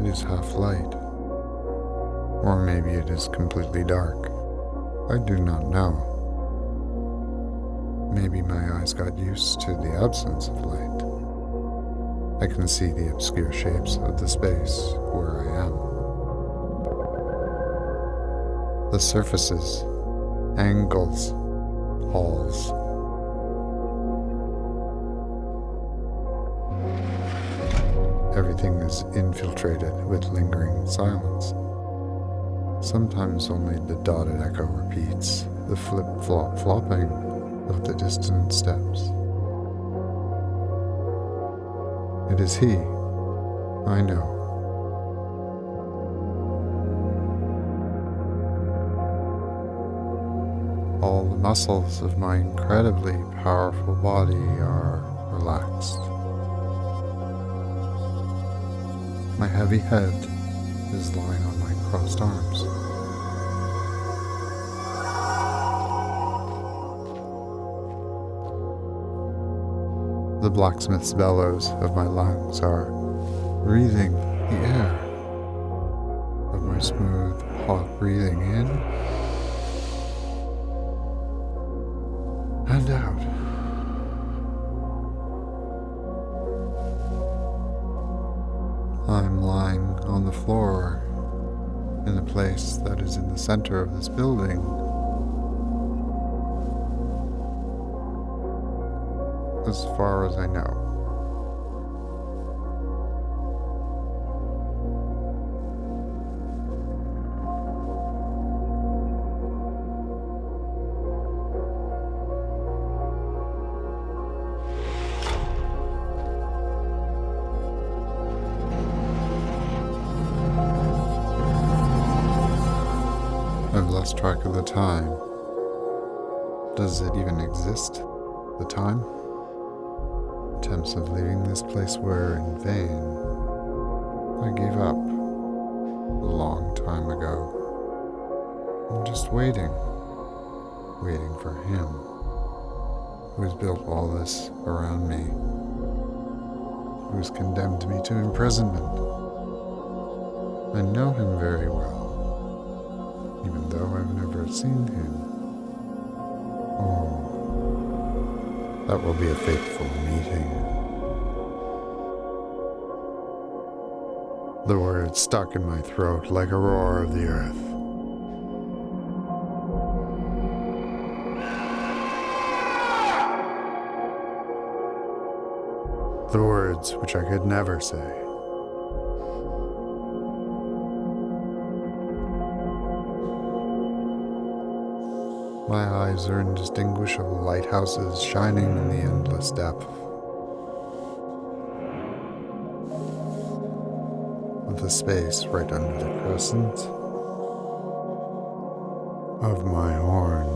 it is half light. Or maybe it is completely dark. I do not know. Maybe my eyes got used to the absence of light. I can see the obscure shapes of the space where I am. The surfaces, angles, halls. Everything is infiltrated with lingering silence. Sometimes only the dotted echo repeats the flip flop flopping of the distant steps. It is he, I know. All the muscles of my incredibly powerful body are relaxed. My heavy head is lying on my crossed arms. The blacksmith's bellows of my lungs are breathing the air of my smooth, hot breathing in and out. On the floor in the place that is in the center of this building. As far as I know. Lost track of the time. Does it even exist? The time? Attempts of leaving this place were in vain. I gave up a long time ago. I'm just waiting. Waiting for him. Who has built all this around me. Who has condemned me to imprisonment. I know him very well even though I've never seen him. Oh, that will be a fateful meeting. The words stuck in my throat like a roar of the earth. The words which I could never say. My eyes are indistinguishable lighthouses shining in the endless depth the space right under the crescent of my horns.